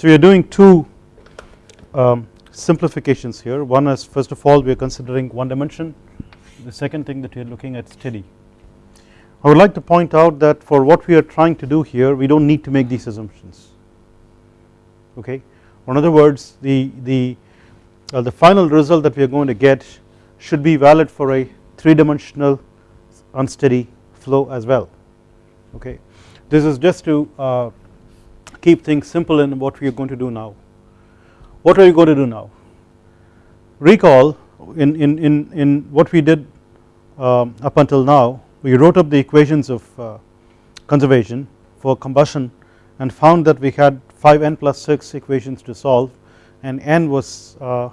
So we are doing two um, simplifications here. One is first of all we are considering one dimension. The second thing that we are looking at steady. I would like to point out that for what we are trying to do here we do not need to make these assumptions. Okay? In other words the, the, uh, the final result that we are going to get should be valid for a 3 dimensional unsteady flow as well. Okay. This is just to uh, keep things simple in what we are going to do now. What are you going to do now? Recall in, in, in, in what we did um, up until now we wrote up the equations of uh, conservation for combustion and found that we had 5 n plus 6 equations to solve and n was uh,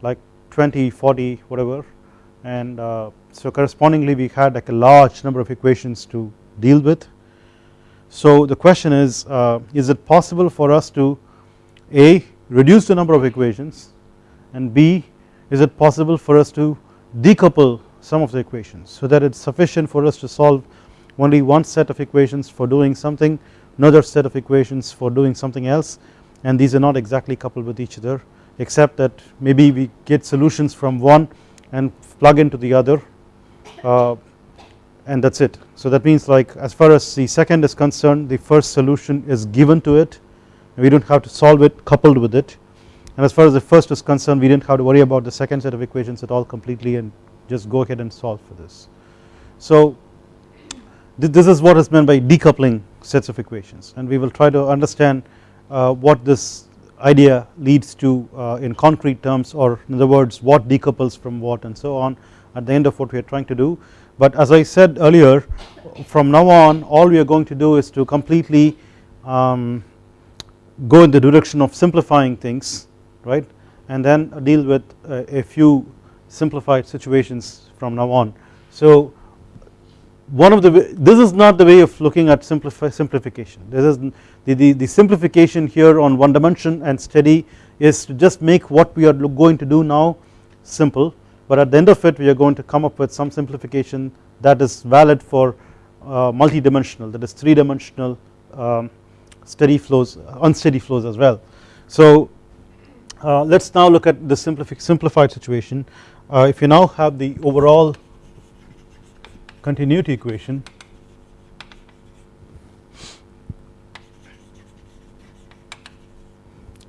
like 20 40 whatever and uh, so correspondingly we had like a large number of equations to deal with. So the question is uh, is it possible for us to a reduce the number of equations and b is it possible for us to decouple some of the equations so that it is sufficient for us to solve only one set of equations for doing something another set of equations for doing something else and these are not exactly coupled with each other except that maybe we get solutions from one and plug into the other? Uh, and that is it. So that means like as far as the second is concerned the first solution is given to it we do not have to solve it coupled with it and as far as the first is concerned we did not have to worry about the second set of equations at all completely and just go ahead and solve for this. So this is what is meant by decoupling sets of equations and we will try to understand uh, what this idea leads to uh, in concrete terms or in other words what decouples from what and so on at the end of what we are trying to do but as I said earlier from now on all we are going to do is to completely um, go in the direction of simplifying things right? And then deal with a, a few simplified situations from now on. So one of the this is not the way of looking at simplification. This is the, the, the simplification here on one dimension and steady is to just make what we are going to do now simple but at the end of it we are going to come up with some simplification that is valid for uh, multi-dimensional that is 3 dimensional um, steady flows unsteady flows as well. So uh, let us now look at the simplified situation uh, if you now have the overall continuity equation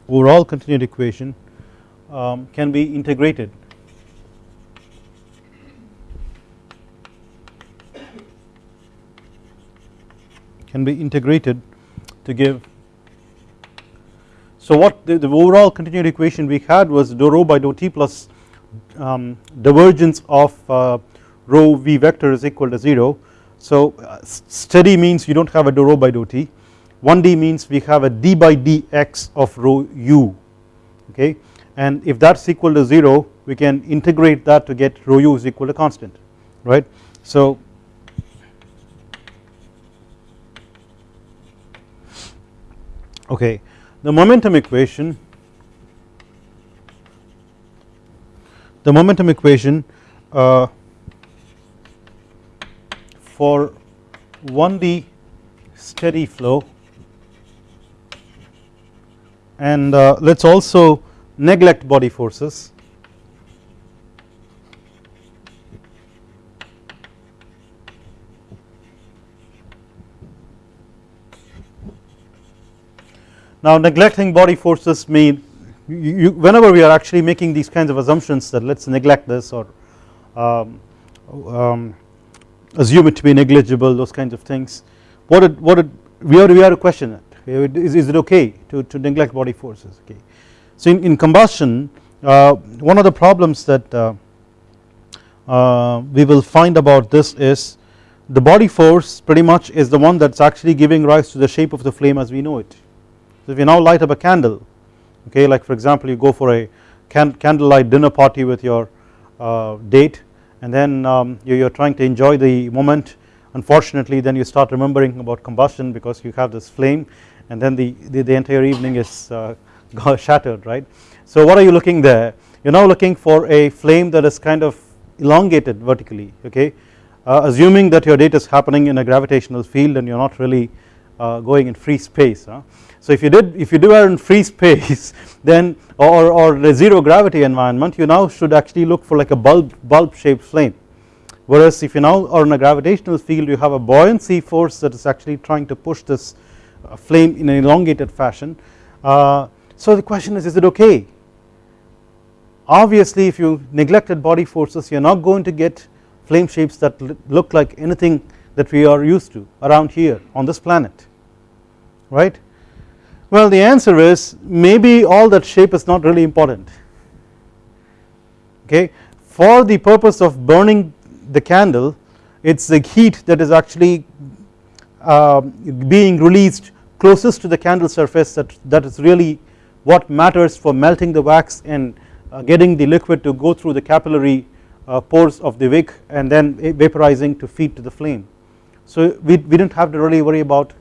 overall continuity equation um, can be integrated can be integrated to give so what the, the overall continuity equation we had was dou rho by dou t plus um, divergence of uh, rho v vector is equal to 0. So uh, steady means you do not have a dou rho by dou t 1d means we have a d by dx of rho u okay and if that is equal to 0 we can integrate that to get rho u is equal to constant right. So okay. The momentum equation the momentum equation uh, for 1D steady flow and uh, let us also neglect body forces Now neglecting body forces mean you, whenever we are actually making these kinds of assumptions that let us neglect this or um, um, assume it to be negligible those kinds of things what it, what it, we are we have to question it is, is it okay to, to neglect body forces okay. So in, in combustion uh, one of the problems that uh, uh, we will find about this is the body force pretty much is the one that is actually giving rise to the shape of the flame as we know it. So if you now light up a candle okay like for example you go for a can candlelight dinner party with your uh, date and then um, you are trying to enjoy the moment unfortunately then you start remembering about combustion because you have this flame and then the, the, the entire evening is uh, shattered right. So what are you looking there you are now looking for a flame that is kind of elongated vertically okay uh, assuming that your date is happening in a gravitational field and you are not really uh, going in free space. Huh? So if you did if you do it in free space then or, or the zero gravity environment you now should actually look for like a bulb bulb shaped flame whereas if you now are in a gravitational field you have a buoyancy force that is actually trying to push this uh, flame in an elongated fashion. Uh, so the question is is it okay obviously if you neglected body forces you are not going to get flame shapes that look like anything that we are used to around here on this planet right. Well the answer is maybe all that shape is not really important okay for the purpose of burning the candle it is the heat that is actually uh, being released closest to the candle surface that, that is really what matters for melting the wax and uh, getting the liquid to go through the capillary uh, pores of the wick and then vaporizing to feed to the flame. So we, we didn't have to really worry about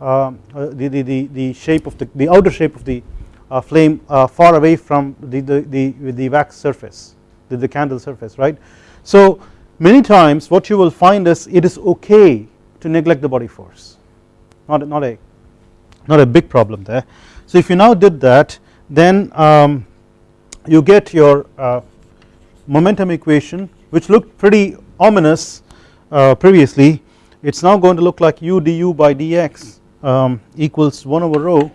uh, the, the, the, the, shape of the, the outer shape of the uh, flame uh, far away from the, the, the, the wax surface the, the candle surface right. So many times what you will find is it is okay to neglect the body force not, not a not a big problem there. So if you now did that then um, you get your uh, momentum equation which looked pretty ominous uh, previously it is now going to look like u du by dx um, equals 1 over rho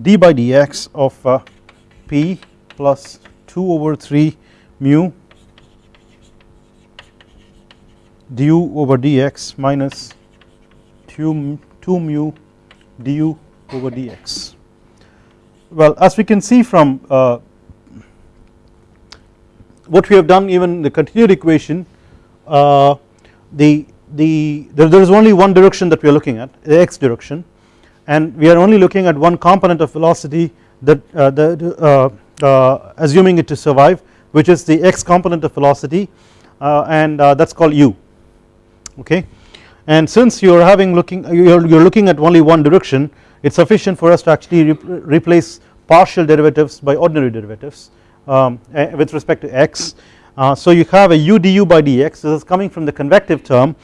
d by dx of uh, p plus 2 over 3 mu du over dx minus 2, 2 mu du over dx. Well as we can see from uh, what we have done even the continuity equation uh, the, the there, there is only one direction that we are looking at the x direction. And we are only looking at one component of velocity that uh, the, uh, uh, assuming it to survive which is the x component of velocity uh, and that is called u. Okay? And since you are having looking you are, you are looking at only one direction it is sufficient for us to actually replace partial derivatives by ordinary derivatives um, eh, with respect to x. Uh, so you have a u du by dx this is coming from the convective term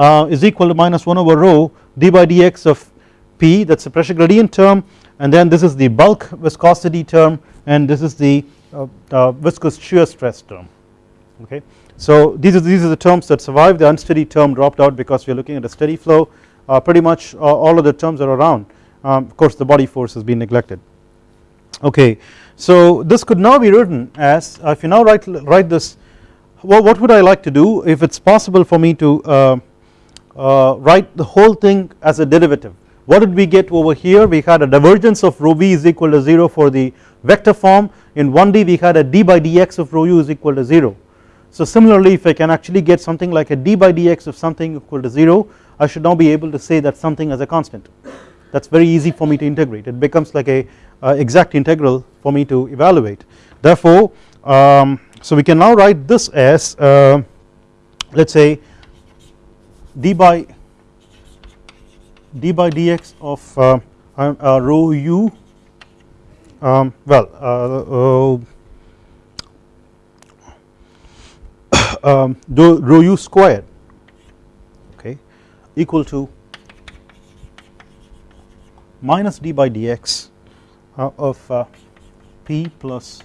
uh, is equal to minus 1 over rho d by dx of p. That is the pressure gradient term. And then this is the bulk viscosity term and this is the uh, uh viscous shear stress term. Okay. So these are these are the terms that survive. The unsteady term dropped out because we are looking at a steady flow. Uh, pretty much all of the terms are around. Um, of course the body force has been neglected. Okay. So this could now be written as uh, if you now write write this well what would I like to do if it is possible for me to uh, uh, write the whole thing as a derivative. What did we get over here? We had a divergence of rho v is equal to 0 for the vector form. In 1d we had a d by dx of rho u is equal to 0 so similarly if I can actually get something like a d by dx of something equal to 0 I should now be able to say that something as a constant. That is very easy for me to integrate. It becomes like a uh, exact integral for me to evaluate. Therefore um, so we can now write this as uh, let us say d by d by dx of uh, uh rho u um, well uh, uh, um, rho u squared okay equal to minus d by dx uh, of uh, p plus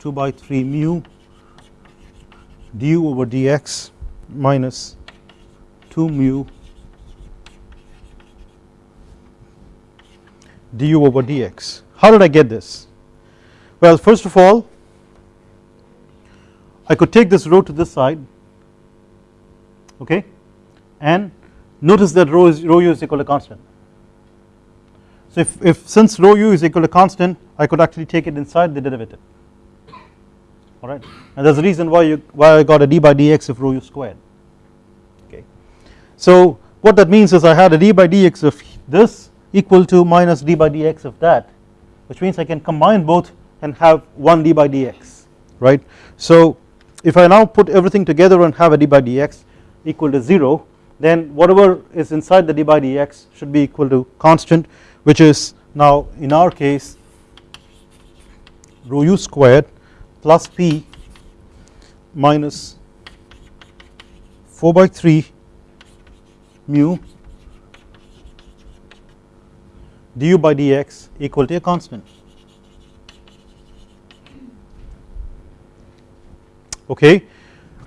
2 by 3 mu du over dx minus 2 mu du over dx. How did I get this? Well first of all I could take this rho to this side okay and notice that rho is rho u is equal to constant so if, if since rho u is equal to constant I could actually take it inside the derivative alright and there is a reason why you why I got a d by dx of rho u squared. So what that means is I had a d by dx of this equal to minus d by dx of that which means I can combine both and have 1 d by dx right. So if I now put everything together and have a d by dx equal to 0 then whatever is inside the d by dx should be equal to constant which is now in our case rho u squared plus p minus 4 by 3 mu du by dx equal to a constant. Okay.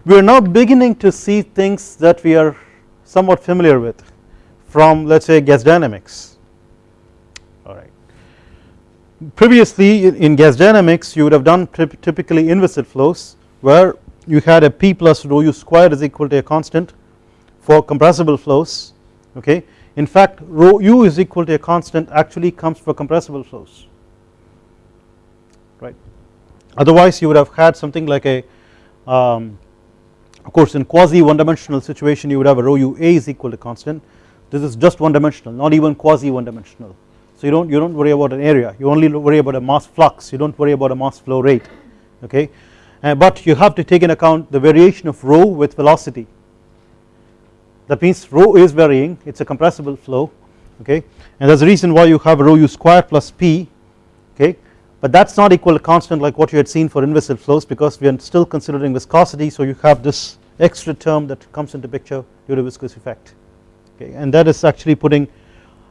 We are now beginning to see things that we are somewhat familiar with from let us say gas dynamics alright. Previously in gas dynamics you would have done typically inviscid flows where you had a p plus rho u square is equal to a constant for compressible flows okay. In fact rho u is equal to a constant actually comes for compressible flows right? Otherwise you would have had something like a um, of course in quasi one dimensional situation you would have a rho u a is equal to constant. This is just one dimensional not even quasi one dimensional so you don't you don't worry about an area. You only worry about a mass flux. You don't worry about a mass flow rate okay? Uh, but you have to take in account the variation of rho with velocity that means rho is varying. It is a compressible flow okay? And that is the reason why you have rho u square plus p okay? But that is not equal to constant like what you had seen for inviscid flows because we are still considering viscosity. So you have this extra term that comes into picture due to viscous effect okay? And that is actually putting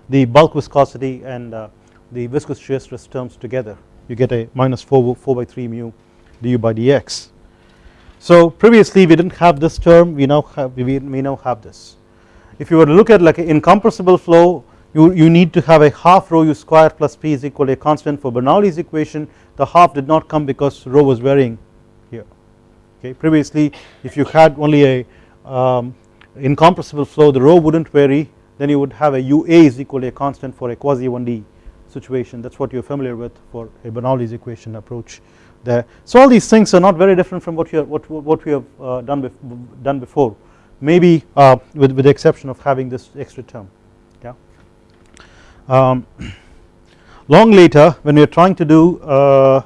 the bulk viscosity and uh, the viscous shear stress terms together. You get a minus 4, 4 by 3 mu du by dx. So previously we did not have this term we now have we, we now have this. If you were to look at like an incompressible flow you, you need to have a half rho u square plus p is equal to a constant for Bernoulli's equation. The half did not come because rho was varying here. Okay previously if you had only a um, incompressible flow the rho would not vary then you would have a ua is equal to a constant for a quasi 1d situation. That is what you are familiar with for a Bernoulli's equation approach there. So all these things are not very different from what, are, what, what we have uh, done, bef done before maybe uh, with, with the exception of having this extra term yeah. Um, long later when we are trying to do uh,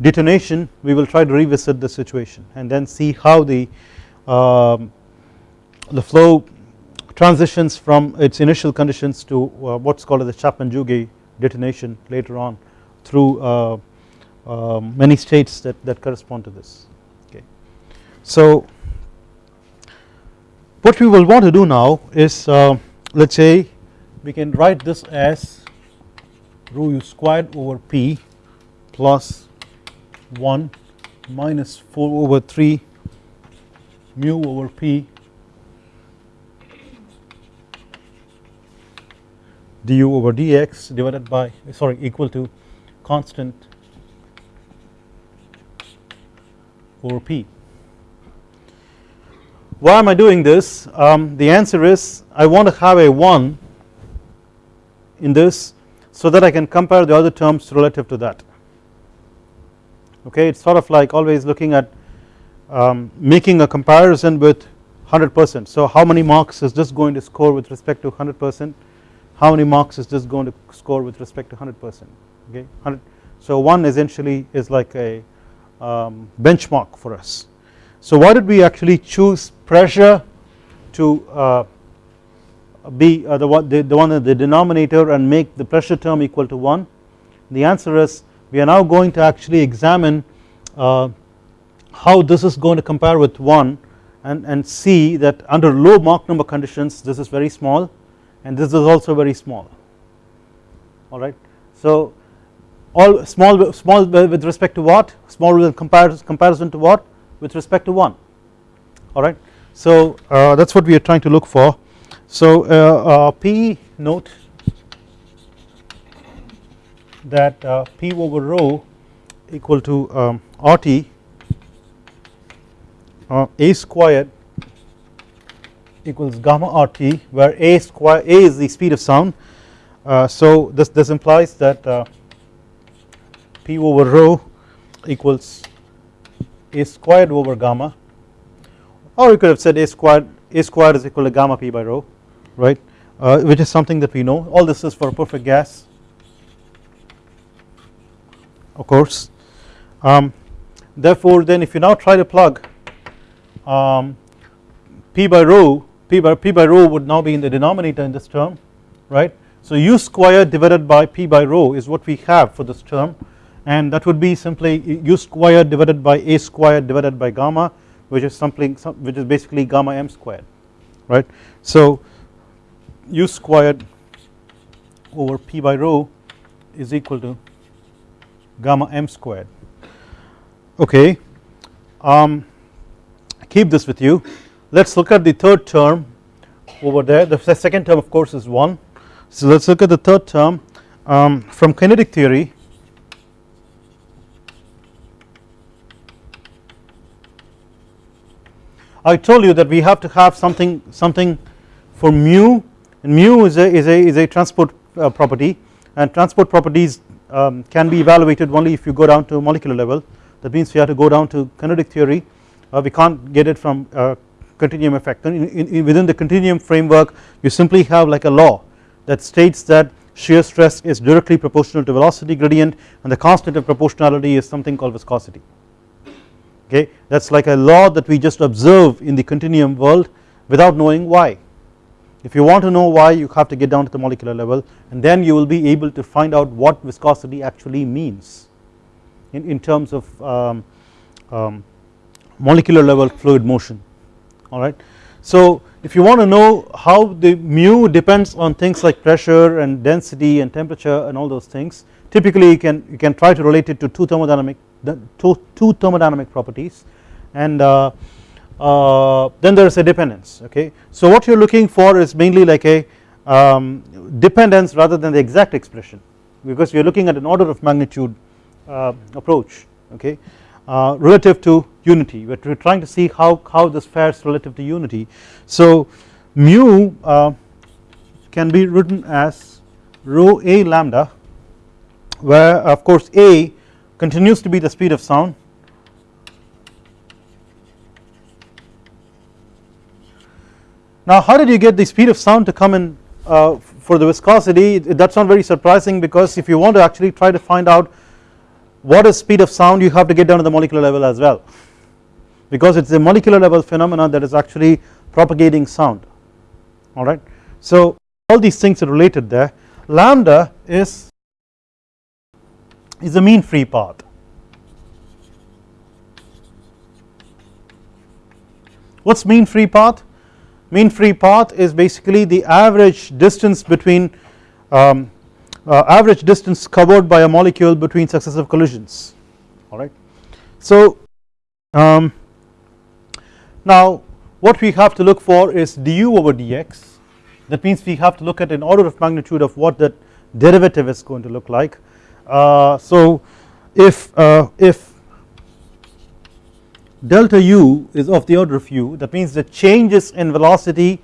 detonation we will try to revisit the situation and then see how the um, the flow transitions from its initial conditions to uh, what is called as the Chapman-Jouguet detonation later on through uh, many states that, that correspond to this okay. So what we will want to do now is uh, let us say we can write this as rho u squared over p plus 1 minus 4 over 3 mu over p du over dx divided by sorry equal to constant over p. Why am I doing this? Um, the answer is I want to have a 1 in this so that I can compare the other terms relative to that okay it is sort of like always looking at um, making a comparison with 100 percent so how many marks is this going to score with respect to 100 percent how many marks is this going to score with respect to 100 percent okay 100 so 1 essentially is like a um, benchmark for us. So why did we actually choose pressure to uh, be uh, the, one, the, the one the denominator and make the pressure term equal to 1 the answer is we are now going to actually examine uh, how this is going to compare with 1 and, and see that under low Mach number conditions this is very small and this is also very small. Alright. So all small small with respect to what small with comparison, comparison to what with respect to 1 alright. So uh, that is what we are trying to look for. So uh, uh, P note that uh, P over rho equal to um, RT uh, A squared equals gamma RT where A square A is the speed of sound uh, so this, this implies that P over rho equals A squared over gamma or you could have said A squared A squared is equal to gamma P by rho right? Uh, which is something that we know. All this is for a perfect gas of course. Um, therefore then if you now try to plug um, P by rho P by, P by rho would now be in the denominator in this term right. So u squared divided by P by rho is what we have for this term and that would be simply u squared divided by a squared divided by gamma which is something which is basically gamma m squared right. So u squared over p by rho is equal to gamma m squared. Okay um, keep this with you. Let us look at the third term over there. The second term of course is 1 so let us look at the third term um, from kinetic theory I told you that we have to have something something for mu. And mu is a is a is a transport uh, property. And transport properties um, can be evaluated only if you go down to molecular level. That means we have to go down to kinetic theory. Uh, we can't get it from uh, continuum effect. In, in, within the continuum framework you simply have like a law that states that shear stress is directly proportional to velocity gradient and the constant of proportionality is something called viscosity okay that is like a law that we just observe in the continuum world without knowing why. If you want to know why you have to get down to the molecular level and then you will be able to find out what viscosity actually means in, in terms of um, um, molecular level fluid motion alright. So if you want to know how the mu depends on things like pressure and density and temperature and all those things typically you can you can try to relate it to two thermodynamic two, two thermodynamic properties and uh, uh, then there is a dependence okay. So what you are looking for is mainly like a um, dependence rather than the exact expression because we are looking at an order of magnitude uh, approach okay uh, relative to unity we are trying to see how, how this fares relative to unity. So mu uh, can be written as rho a lambda where of course a continues to be the speed of sound. Now how did you get the speed of sound to come in uh, for the viscosity? That is not very surprising because if you want to actually try to find out what is speed of sound you have to get down to the molecular level as well. Because it is a molecular level phenomena that is actually propagating sound. Alright. So all these things are related there. Lambda is is the mean free path. What is mean free path? Mean free path is basically the average distance between um, uh, average distance covered by a molecule between successive collisions alright. So um, now what we have to look for is du over dx that means we have to look at an order of magnitude of what that derivative is going to look like so if uh, if delta u is of the order of u that means the changes in velocity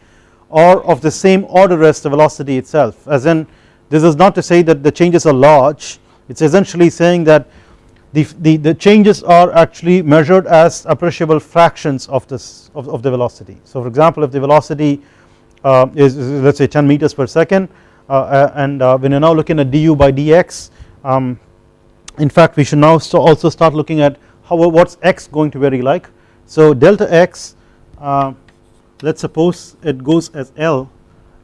are of the same order as the velocity itself as in this is not to say that the changes are large it is essentially saying that the, the, the, changes are actually measured as appreciable fractions of this of, of the velocity. So for example if the velocity uh, is, is, let us say 10 meters per second uh, uh and uh, when you are now looking at du by dx um, in fact we should now also start looking at how what's x going to vary like. So delta x uh, let's suppose it goes as L.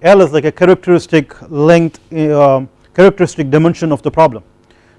L is like a characteristic length uh, characteristic dimension of the problem.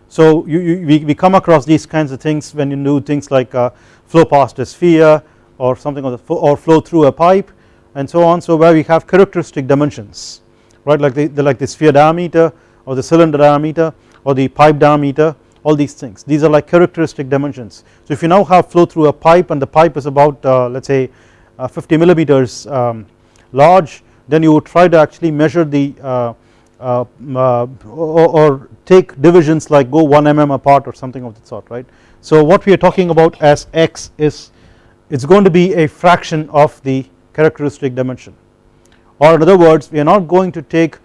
So you, you, we, we come across these kinds of things when you do things like uh, flow past a sphere or something the or flow through a pipe and so on. So where we have characteristic dimensions right? Like the, the like the sphere diameter or the cylinder diameter or the pipe diameter all these things these are like characteristic dimensions. So if you now have flow through a pipe and the pipe is about uh, let us say uh, 50 millimeters um, large then you would try to actually measure the uh, uh, uh or, or, take divisions like go 1 mm apart or something of that sort right. So what we are talking about as x is it is going to be a fraction of the characteristic dimension or in other words we are not going to take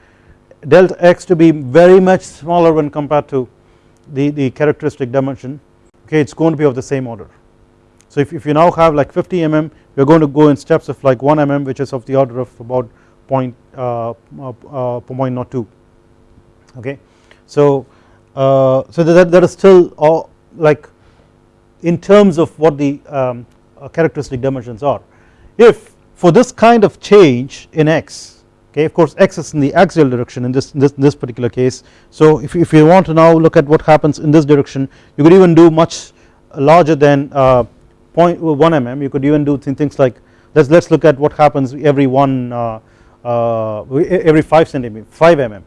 delta x to be very much smaller when compared to the, the characteristic dimension okay it is going to be of the same order. So if, if you now have like 50 mm you are going to go in steps of like 1 mm which is of the order of about point, uh, uh, uh, 0.02 okay. So, uh, so that, that is still all like in terms of what the um, uh, characteristic dimensions are. If for this kind of change in x okay of course x is in the axial direction in this this, this particular case. So if, if you want to now look at what happens in this direction you could even do much larger than uh, 0.1 mm. You could even do things like let's let's look at what happens every one uh, uh, every 5 centimeter 5 mm.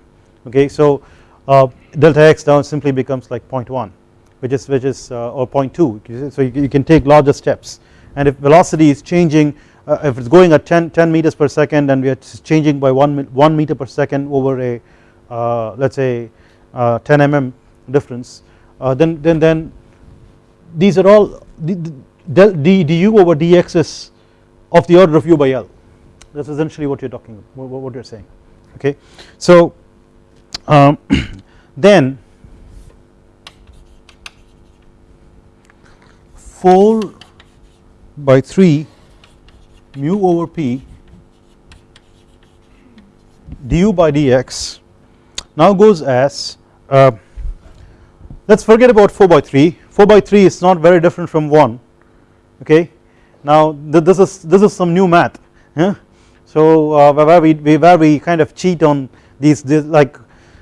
Okay so uh, delta x down simply becomes like 0.1 which is which is uh, or 0.2 so you, you, can take larger steps. And if velocity is changing uh, if it's going at 10, 10 meters per second and we are changing by 1, 1 meter per second over a uh, let us say uh, 10 mm difference. Then then then these are all the, du over dx is of the order of u by l. That is essentially what you are talking what, what you are saying. Okay? So um, then 4 by 3 mu over p du by dx now goes as uh, let us forget about 4 by 3 4 by 3 is not very different from 1 okay now this is this is some new math yeah? so uh, where we where we kind of cheat on these, these like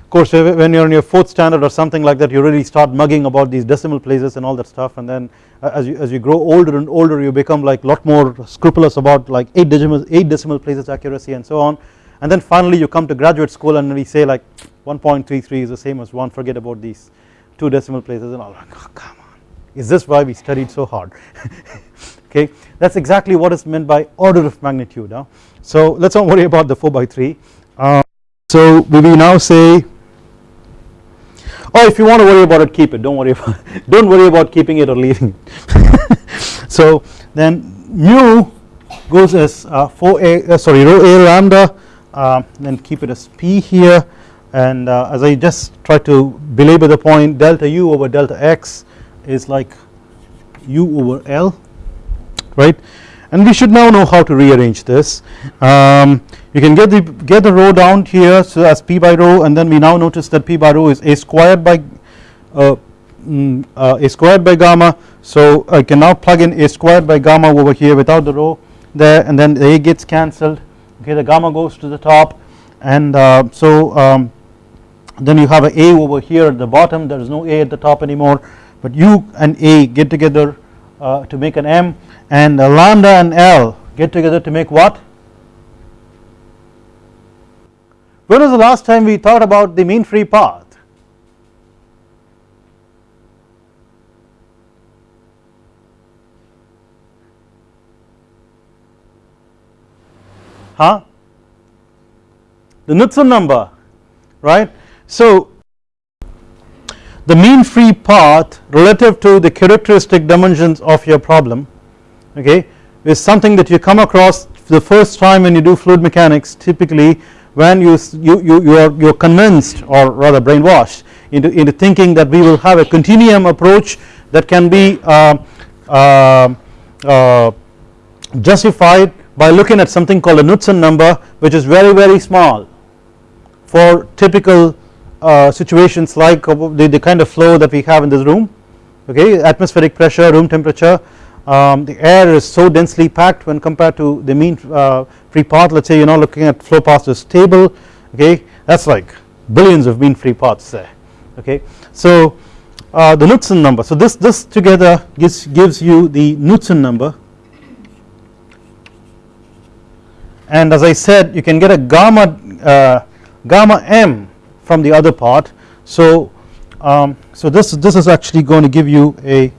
of course when you are in your 4th standard or something like that you really start mugging about these decimal places and all that stuff. And then uh, as you as you grow older and older you become like lot more scrupulous about like 8 decimal 8 decimal places accuracy and so on. And then finally you come to graduate school and we say like 1.33 is the same as 1 forget about these 2 decimal places and all. Like oh, come on. Is this why we studied so hard? Okay. That is exactly what is meant by order of magnitude huh? so let us not worry about the 4 by 3 uh, so we will now say oh if you want to worry about it keep it. Don't worry about don't worry about keeping it or leaving. It so then mu goes as uh, 4a uh, sorry rho a lambda uh, then keep it as p here. And uh, as I just try to belabor the point delta u over delta x is like u over l right and we should now know how to rearrange this. Um, you can get the get the rho down here so as p by rho and then we now notice that p by rho is a squared by uh, mm, uh, a squared by gamma. So I can now plug in a squared by gamma over here without the rho there and then the a gets cancelled. Okay the gamma goes to the top. And uh, so um, then you have a a over here at the bottom. There is no a at the top anymore. But u and a get together uh, to make an m and lambda and l get together to make what When was the last time we thought about the mean free path? Huh? The Knudsen number, right? So the mean free path relative to the characteristic dimensions of your problem, okay, is something that you come across the first time when you do fluid mechanics typically when you, you, you, you are you are convinced or rather brainwashed into, into thinking that we will have a continuum approach that can be uh, uh, uh, justified by looking at something called a Knudsen number which is very very small for typical uh, situations like the, the kind of flow that we have in this room. Okay? Atmospheric pressure room temperature um, the air is so densely packed when compared to the mean uh, free path. Let us say you are now looking at flow paths is stable okay? That is like billions of mean free paths there okay. So uh, the Knudsen number. So this this together gives gives you the Knudsen number. And as I said you can get a gamma uh, gamma m from the other part. So um, so this this is actually going to give you a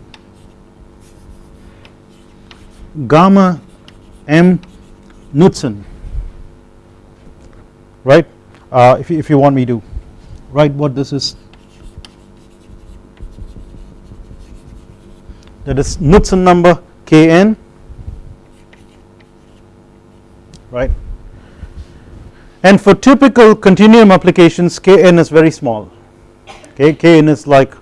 gamma m Knudsen. Right? Uh, if, you, if you want me to. Write what this is? That is Knudsen number Kn right? And for typical continuum applications Kn is very small. Okay Kn is like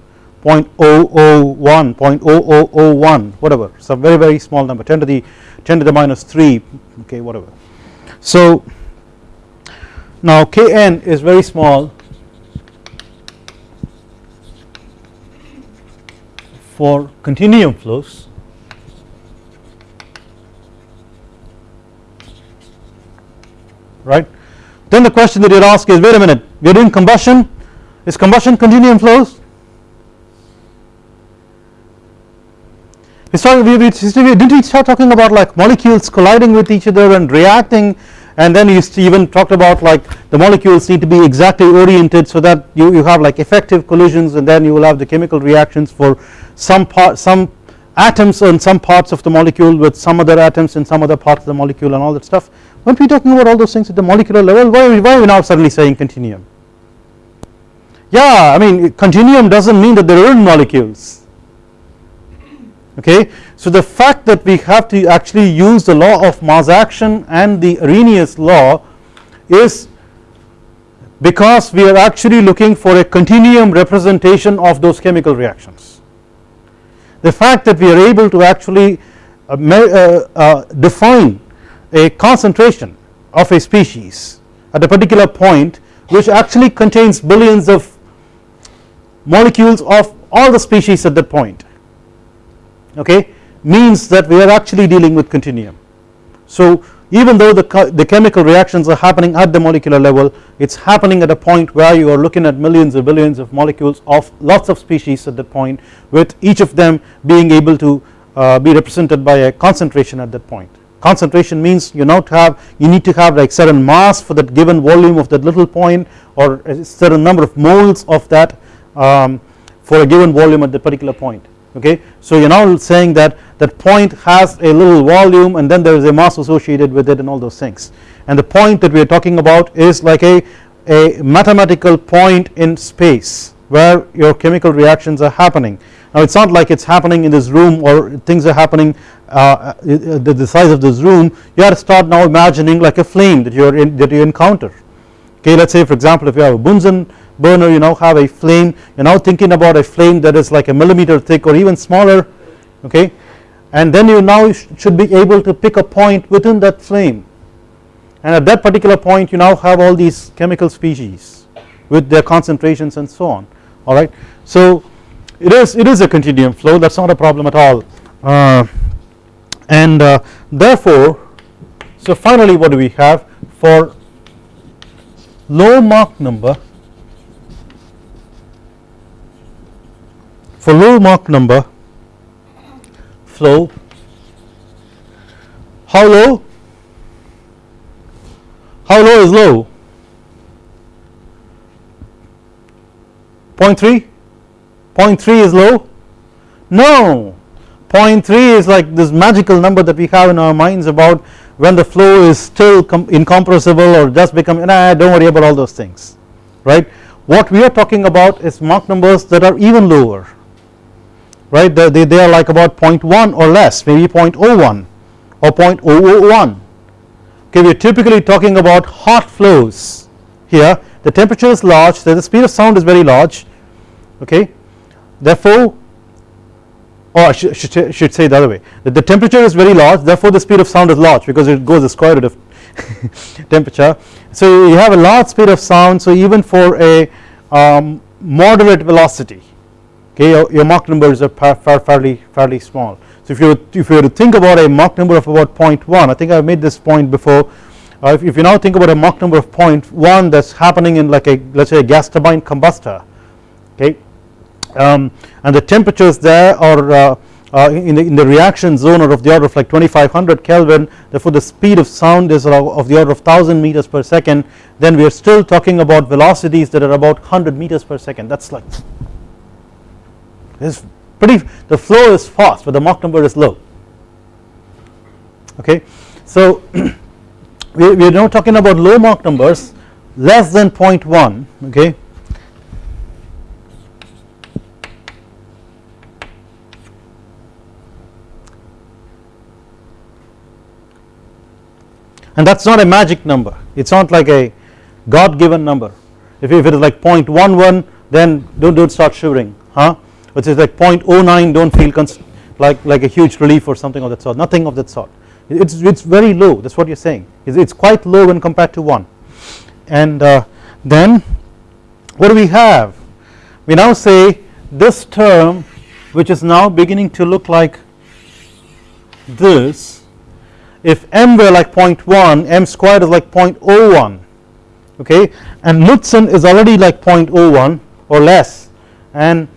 0.001 0.0001 whatever. A very very small number. 10 to the 10 to the minus 3 okay whatever. So now kn is very small for continuum flows. Right? Then the question that you ask is wait a minute we are doing combustion. Is combustion continuum flows we started we, we, didn't we start talking about like molecules colliding with each other and reacting? And then you even talked about like the molecules need to be exactly oriented so that you, you have like effective collisions and then you will have the chemical reactions for some part some atoms in some parts of the molecule with some other atoms in some other parts of the molecule and all that stuff. Weren't we talking about all those things at the molecular level? Why, why are we now suddenly saying continuum? Yeah I mean continuum does not mean that there aren't molecules okay. So the fact that we have to actually use the law of mass action and the Arrhenius law is because we are actually looking for a continuum representation of those chemical reactions. The fact that we are able to actually uh, uh, uh, define a concentration of a species at a particular point which actually contains billions of molecules of all the species at that point okay means that we are actually dealing with continuum. So even though the, the chemical reactions are happening at the molecular level it is happening at a point where you are looking at millions or billions of molecules of lots of species at that point with each of them being able to uh, be represented by a concentration at that point. Concentration means you now have you need to have like certain mass for that given volume of that little point or a certain number of moles of that um, for a given volume at the particular point okay. So you are now saying that that point has a little volume and then there is a mass associated with it and all those things and the point that we are talking about is like a, a mathematical point in space where your chemical reactions are happening. Now it is not like it is happening in this room or things are happening uh, the, the size of this room you have to start now imagining like a flame that you are in that you encounter okay let us say for example if you have a Bunsen burner you now have a flame. You are now thinking about a flame that is like a millimeter thick or even smaller okay? And then you now should be able to pick a point within that flame. And at that particular point you now have all these chemical species with their concentrations and so on alright. So it is it is a continuum flow. That is not a problem at all. Uh, and uh, therefore so finally what do we have? For low Mach number for low Mach number flow. How low? How low is low? 0.3 0.3 is low? No. 0.3 is like this magical number that we have in our minds about when the flow is still incompressible or just becoming nah don't worry about all those things right? What we are talking about is Mach numbers that are even lower right? They, they, they are like about 0.1 or less maybe 0.01 or 0.001 okay we are typically talking about hot flows here. The temperature is large so the speed of sound is very large okay? Therefore or I should, should, should say the other way that the temperature is very large therefore the speed of sound is large because it goes the square root of temperature. So you have a large speed of sound so even for a um, moderate velocity okay your, your Mach numbers are fairly fairly small. So if you if you were to think about a Mach number of about 0.1 I think I have made this point before uh, if, if, you now think about a Mach number of 0.1 that is happening in like a let us say a gas turbine combustor okay um, and the temperatures there are uh, uh, in, the, in the reaction zone are of the order of like 2500 Kelvin therefore the speed of sound is of the order of 1000 meters per second then we are still talking about velocities that are about 100 meters per second that is like is pretty the flow is fast but the Mach number is low. Okay. So we, we are now talking about low Mach numbers less than 0.1 okay? And that is not a magic number. It is not like a God given number. If, if it is like 0.11 then don't, don't start shivering huh which is like 0.09 don't feel like like a huge relief or something of that sort. Nothing of that sort. It's it's very low that's what you're saying. It's, it's quite low when compared to 1 and uh, then what do we have? We now say this term which is now beginning to look like this if m were like 0.1 m squared is like 0.01 okay? And Knudsen is already like 0.01 or less. And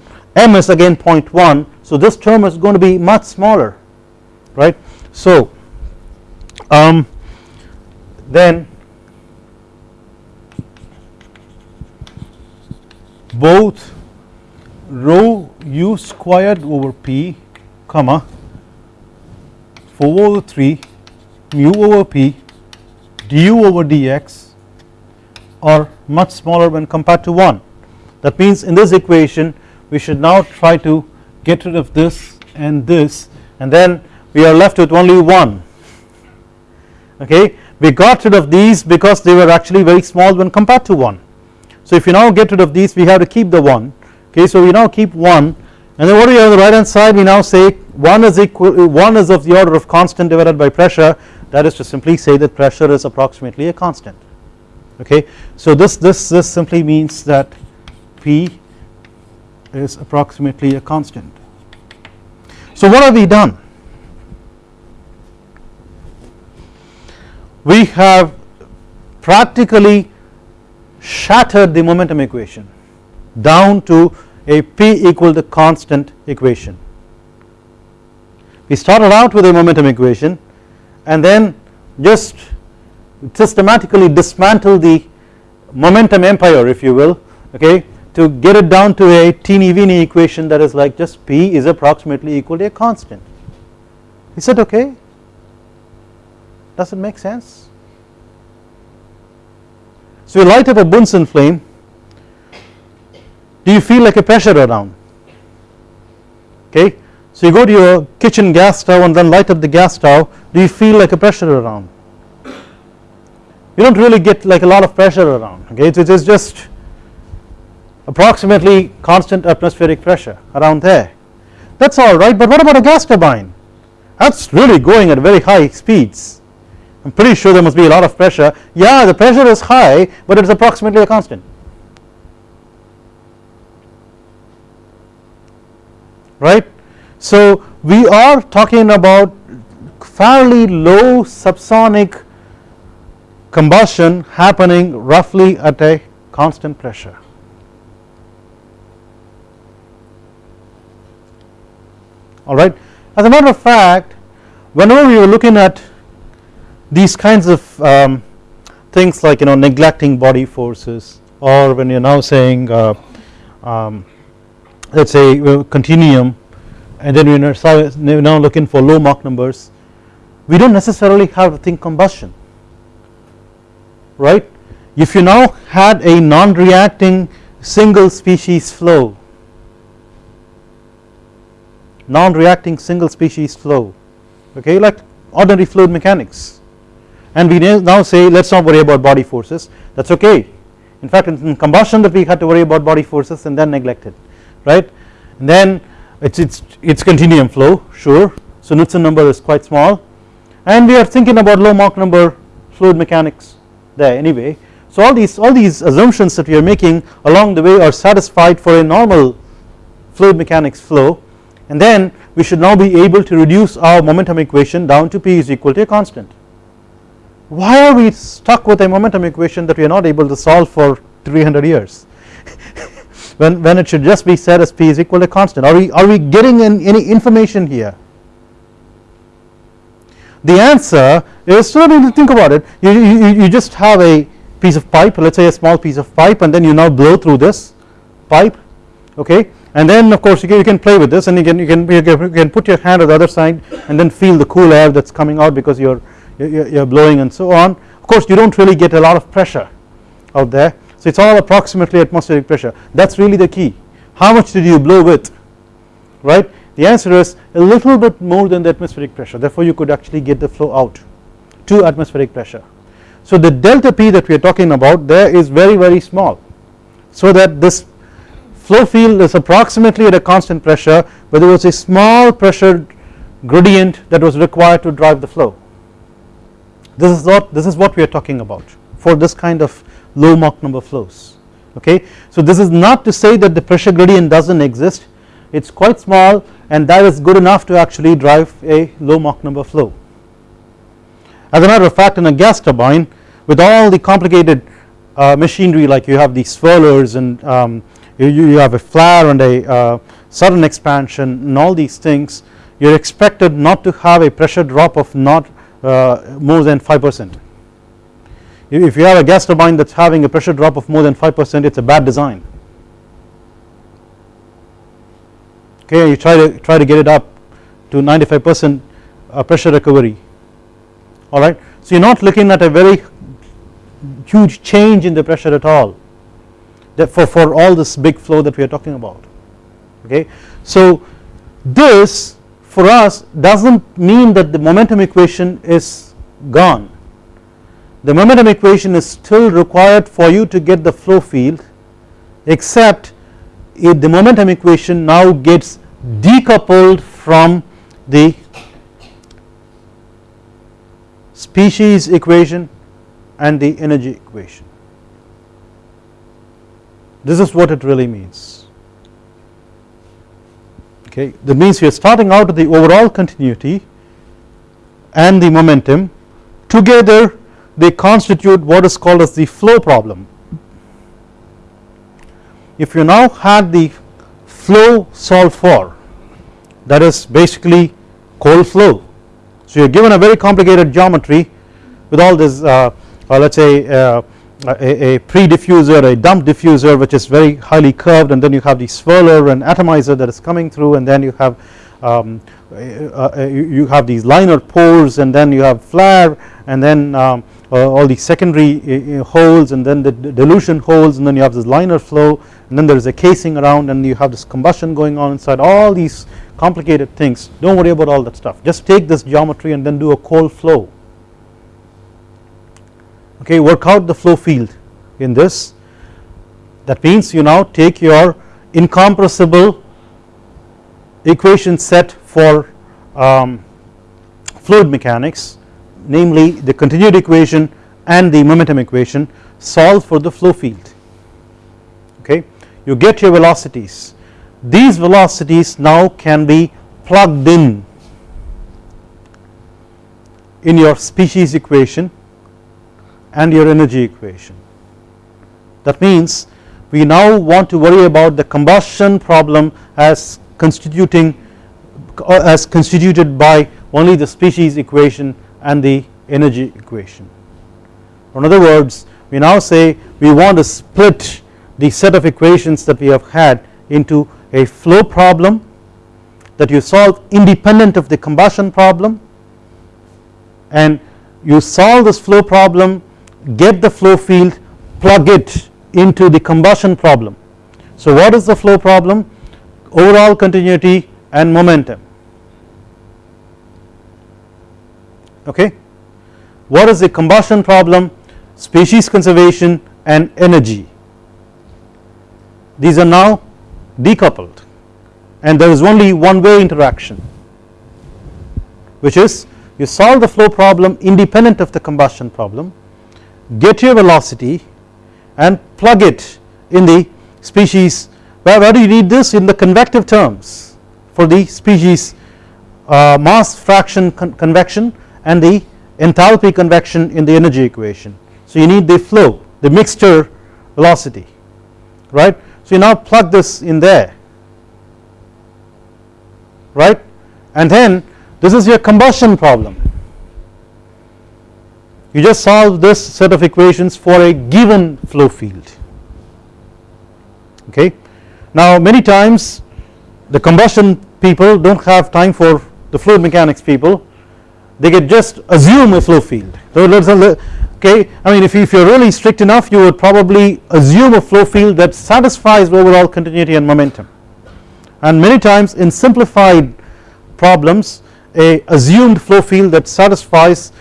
m is again 0.1 so this term is going to be much smaller right? So um, then both rho u squared over p comma 4 over 3 mu over p du over dx are much smaller when compared to 1 that means in this equation we should now try to get rid of this and this and then we are left with only 1 okay? We got rid of these because they were actually very small when compared to 1 so if you now get rid of these we have to keep the 1 okay? So we now keep 1 and then what do we have on the right hand side? We now say 1 is equal 1 is of the order of constant divided by pressure. That is to simply say that pressure is approximately a constant. Okay? So this this this simply means that p is approximately a constant. So what have we done? We have practically shattered the momentum equation down to a p equal to constant equation. We started out with a momentum equation and then just systematically dismantle the momentum empire if you will okay to get it down to a teeny weeny equation that is like just p is approximately equal to a constant. Is that okay? Does it make sense? So you light up a Bunsen flame do you feel like a pressure around? Okay so you go to your kitchen gas stove and then light up the gas stove. Do you feel like a pressure around? You do not really get like a lot of pressure around okay? It is just approximately constant atmospheric pressure around there. That is alright but what about a gas turbine? That is really going at very high speeds. I am pretty sure there must be a lot of pressure. Yeah the pressure is high but it is approximately a constant. Right? So we are talking about fairly low subsonic combustion happening roughly at a constant pressure. Alright. As a matter of fact, whenever we were looking at these kinds of um, things like you know neglecting body forces or when you are now saying uh, um, let us say continuum and then we are now looking for low Mach numbers we do not necessarily have to think combustion right if you now had a non-reacting single species flow non-reacting single species flow okay like ordinary fluid mechanics. And we now say let us not worry about body forces. That is okay. In fact in combustion that we had to worry about body forces and then neglected right? And then it's it's it's continuum flow sure. So Knudsen number is quite small. And we are thinking about low Mach number fluid mechanics there anyway. So all these all these assumptions that we are making along the way are satisfied for a normal fluid mechanics flow and then we should now be able to reduce our momentum equation down to p is equal to a constant. Why are we stuck with a momentum equation that we are not able to solve for 300 years? When, when it should just be said as p is equal to constant. Are we are we getting in any information here? The answer is so to think about it. You, you, you just have a piece of pipe let us say a small piece of pipe and then you now blow through this pipe okay and then of course you can, you can play with this and you can, you can you can put your hand on the other side and then feel the cool air that is coming out because you are you are blowing and so on. Of course you do not really get a lot of pressure out there. So it is all approximately atmospheric pressure. That is really the key. How much did you blow with? Right? The answer is a little bit more than the atmospheric pressure. Therefore you could actually get the flow out to atmospheric pressure. So the delta P that we are talking about there is very very small. So that this flow field is approximately at a constant pressure but there was a small pressure gradient that was required to drive the flow. This is what this is what we are talking about for this kind of low Mach number flows okay. So this is not to say that the pressure gradient does not exist it is quite small and that is good enough to actually drive a low Mach number flow. As a matter of fact in a gas turbine with all the complicated uh, machinery like you have these swirlers and um, you, you, have a flare and a uh, sudden expansion and all these things you are expected not to have a pressure drop of not uh, more than 5 percent. If you have a gas turbine that is having a pressure drop of more than 5 percent it is a bad design. Okay you try to try to get it up to 95 percent uh, pressure recovery. Alright. So you are not looking at a very huge change in the pressure at all for, for all this big flow that we are talking about okay. So this for us does not mean that the momentum equation is gone the momentum equation is still required for you to get the flow field except if the momentum equation now gets decoupled from the species equation and the energy equation this is what it really means. Okay? That means we are starting out with the overall continuity and the momentum. Together they constitute what is called as the flow problem. If you now had the flow solved for that is basically cold flow. So you are given a very complicated geometry with all this uh, uh, let us say uh, a, a pre-diffuser a dump diffuser which is very highly curved and then you have the swirler and atomizer that is coming through and then you have um, uh, uh, you have these liner pores and then you have flare and then um, uh, all the secondary holes and then the dilution holes and then you have this liner flow and then there is a casing around and you have this combustion going on inside all these complicated things. Do not worry about all that stuff. Just take this geometry and then do a cold flow okay work out the flow field in this. That means you now take your incompressible equation set for um, fluid mechanics namely the continuity equation and the momentum equation solve for the flow field. Okay you get your velocities. These velocities now can be plugged in in your species equation and your energy equation. That means we now want to worry about the combustion problem as constituting uh, as constituted by only the species equation and the energy equation. In other words we now say we want to split the set of equations that we have had into a flow problem that you solve independent of the combustion problem and you solve this flow problem get the flow field plug it into the combustion problem. So what is the flow problem overall continuity and momentum okay. What is the combustion problem species conservation and energy these are now decoupled and there is only one way interaction which is you solve the flow problem independent of the combustion problem get your velocity and plug it in the species. Where, where do you need this? In the convective terms for the species uh, mass fraction con convection and the enthalpy convection in the energy equation. So you need the flow the mixture velocity right? So you now plug this in there right? And then this is your combustion problem you just solve this set of equations for a given flow field okay. Now many times the combustion people do not have time for the fluid mechanics people. They get just assume a flow field. So let us okay I mean if, if you are really strict enough you would probably assume a flow field that satisfies overall continuity and momentum. And many times in simplified problems a assumed flow field that satisfies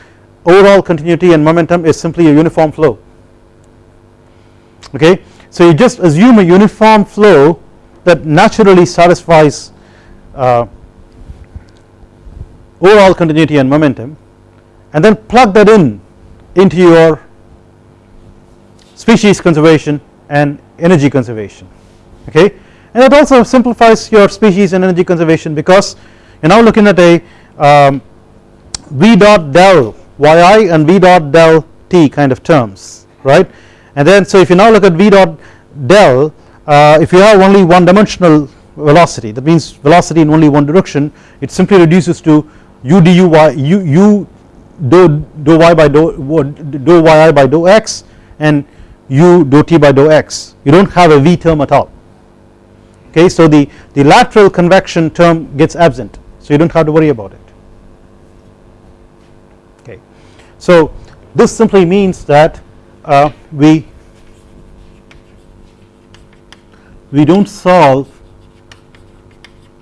overall continuity and momentum is simply a uniform flow. Okay? So you just assume a uniform flow that naturally satisfies uh, overall continuity and momentum and then plug that in into your species conservation and energy conservation. Okay? And that also simplifies your species and energy conservation because you are now looking at a um, v dot del yi and v dot del t kind of terms right? And then so if you now look at v dot del uh, if you have only one dimensional velocity that means velocity in only one direction it simply reduces to u du y u, u dou, dou y by dou, dou yi by dou x and u dou t by dou x. You do not have a v term at all. Okay so the, the lateral convection term gets absent so you do not have to worry about it okay so this simply means that uh, we we do not solve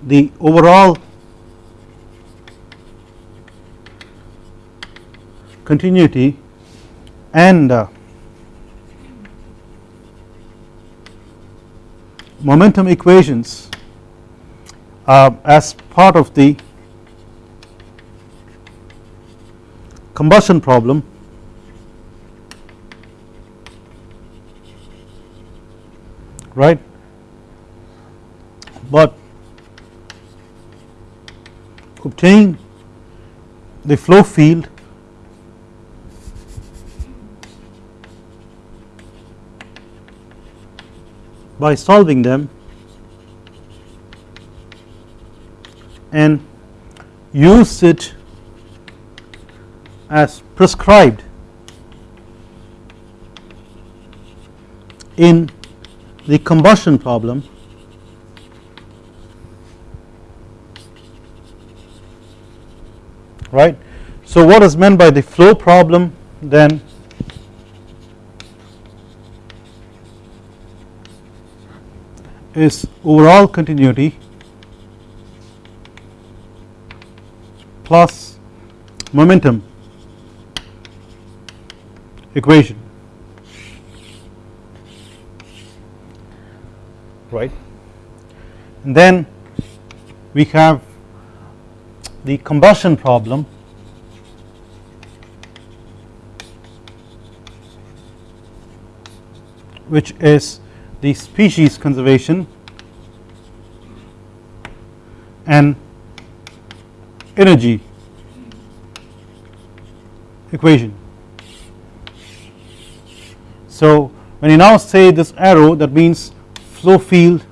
the overall continuity and uh, momentum equations uh, as part of the combustion problem. Right? But obtain the flow field by solving them and use it as prescribed in the combustion problem right. So what is meant by the flow problem then is overall continuity plus momentum equation. Right? And then we have the combustion problem. Which is the species conservation. And energy equation. So when you now say this arrow that means flow field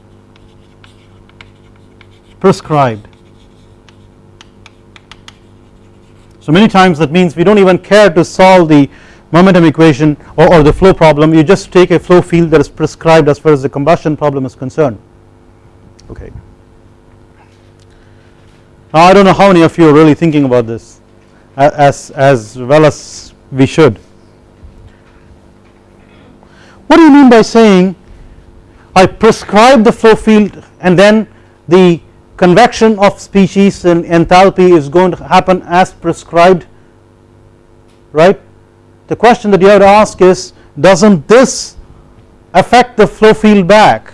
prescribed. So many times that means we do not even care to solve the momentum equation or, or, the flow problem you just take a flow field that is prescribed as far as the combustion problem is concerned okay. Now I do not know how many of you are really thinking about this as, as well as we should. What do you mean by saying I prescribe the flow field and then the convection of species and enthalpy is going to happen as prescribed? Right? The question that you have to ask is doesn't this affect the flow field back?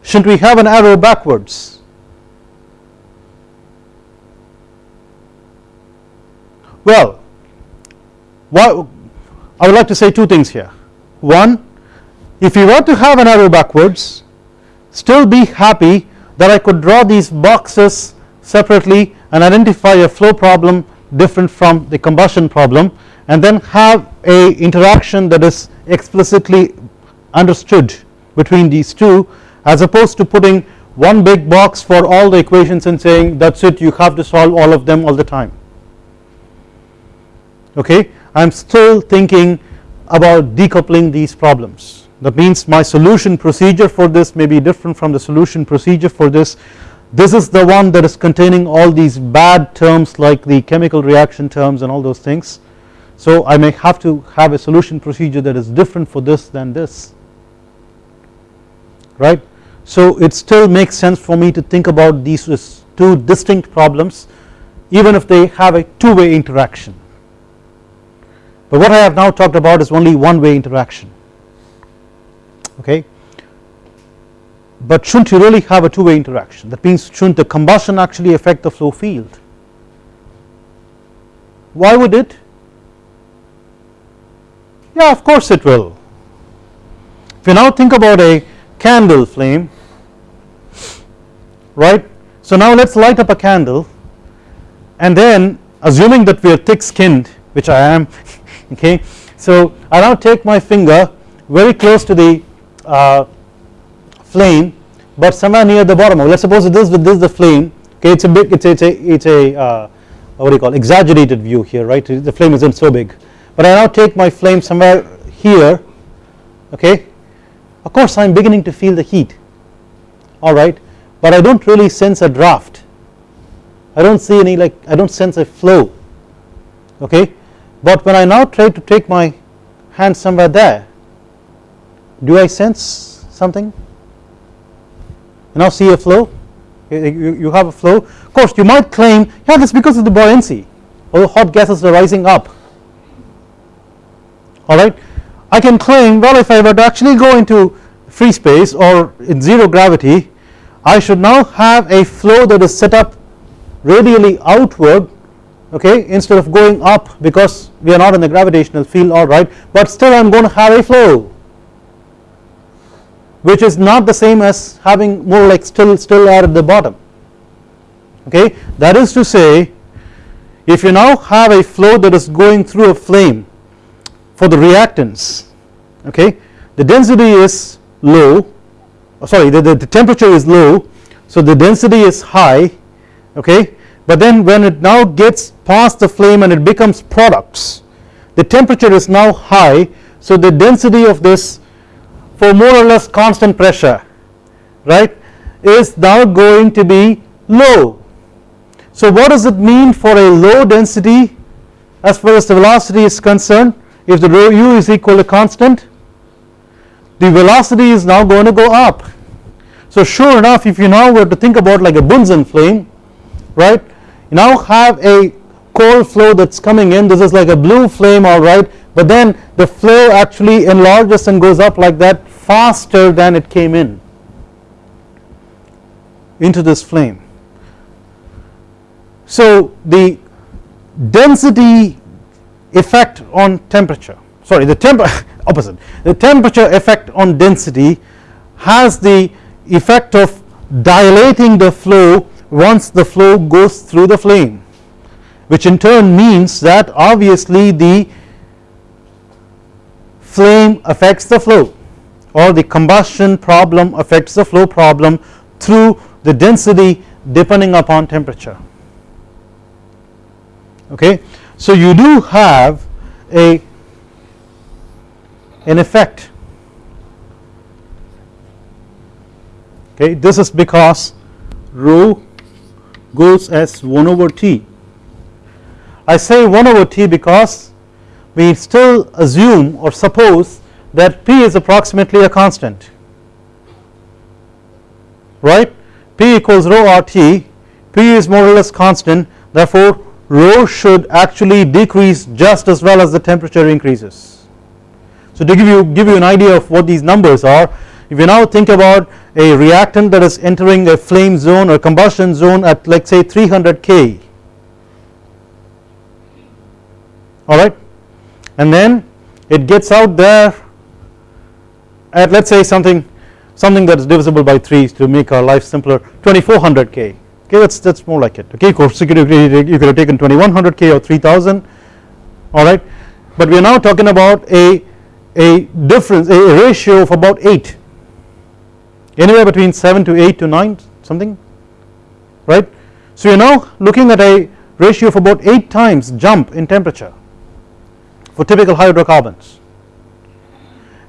Shouldn't we have an arrow backwards? Well I would like to say two things here one if you were to have an arrow backwards still be happy that I could draw these boxes separately and identify a flow problem different from the combustion problem and then have a interaction that is explicitly understood between these two as opposed to putting one big box for all the equations and saying that is it you have to solve all of them all the time. Okay? I am still thinking about decoupling these problems that means my solution procedure for this may be different from the solution procedure for this this is the one that is containing all these bad terms like the chemical reaction terms and all those things. So I may have to have a solution procedure that is different for this than this right. So it still makes sense for me to think about these two distinct problems even if they have a two way interaction but what I have now talked about is only one way interaction. Okay? But shouldn't you really have a two way interaction? That means shouldn't the combustion actually affect the flow field? Why would it? Yeah of course it will. If you now think about a candle flame right? So now let us light up a candle and then assuming that we are thick skinned which I am okay? So I now take my finger very close to the uh, flame but somewhere near the bottom. Let us suppose this this is the flame. Okay it is a big it is a it is a uh, what do you call exaggerated view here right? The flame isn't so big. But I now take my flame somewhere here. Okay? Of course I am beginning to feel the heat. Alright? But I do not really sense a draft. I do not see any like I do not sense a flow. Okay but when I now try to take my hand somewhere there do I sense something? You now see a flow? You, have a flow? Of course you might claim yeah that's because of the buoyancy. Or hot gases are rising up. Alright I can claim well if I were to actually go into free space or in zero gravity I should now have a flow that is set up radially outward okay instead of going up because we are not in the gravitational field alright but still I am going to have a flow which is not the same as having more like still still air at the bottom okay. That is to say if you now have a flow that is going through a flame for the reactants okay the density is low oh, sorry the, the, the temperature is low so the density is high okay but then when it now gets past the flame and it becomes products the temperature is now high. So the density of this for more or less constant pressure right is now going to be low. So what does it mean for a low density? As far as the velocity is concerned if the rho u is equal to constant the velocity is now going to go up. So sure enough if you now were to think about like a Bunsen flame right now have a cold flow that is coming in this is like a blue flame alright but then the flow actually enlarges and goes up like that faster than it came in into this flame. So the density effect on temperature sorry the temp opposite the temperature effect on density has the effect of dilating the flow once the flow goes through the flame which in turn means that obviously the flame affects the flow or the combustion problem affects the flow problem through the density depending upon temperature. Okay? So you do have a an effect. Okay? This is because rho goes as 1 over t. I say 1 over t because we still assume or suppose that p is approximately a constant right? P equals rho r t. P is more or less constant therefore rho should actually decrease just as well as the temperature increases. So to give you give you an idea of what these numbers are if you now think about a reactant that is entering a flame zone or combustion zone at like say 300 K. Alright and then it gets out there at let us say something something that is divisible by 3 to make our life simpler 2400 K. Okay that's that's more like it. Okay of course you could, you could have taken 2100 K or 3000 alright but we are now talking about a a difference a ratio of about 8 anywhere between 7 to 8 to 9 something right? So you are now looking at a ratio of about 8 times jump in temperature for typical hydrocarbons.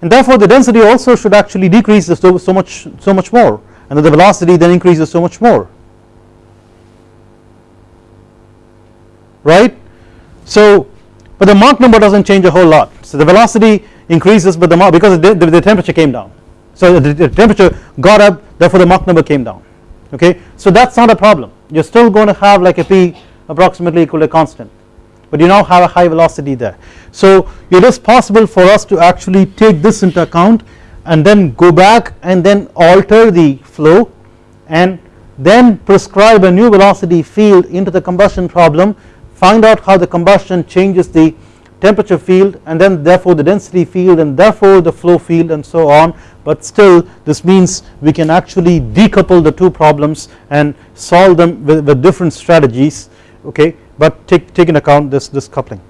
And therefore the density also should actually decrease so, so much so much more and the velocity then increases so much more. Right? So but the Mach number does not change a whole lot. So the velocity increases but the Mach because the, the, the temperature came down so the, the temperature got up therefore the Mach number came down. Okay? So that is not a problem. You are still going to have like a p approximately equal to constant. But you now have a high velocity there. So it is possible for us to actually take this into account and then go back and then alter the flow and then prescribe a new velocity field into the combustion problem find out how the combustion changes the temperature field and then therefore the density field and therefore the flow field and so on but still this means we can actually decouple the two problems and solve them with, with different strategies okay but take, take into account this, this coupling.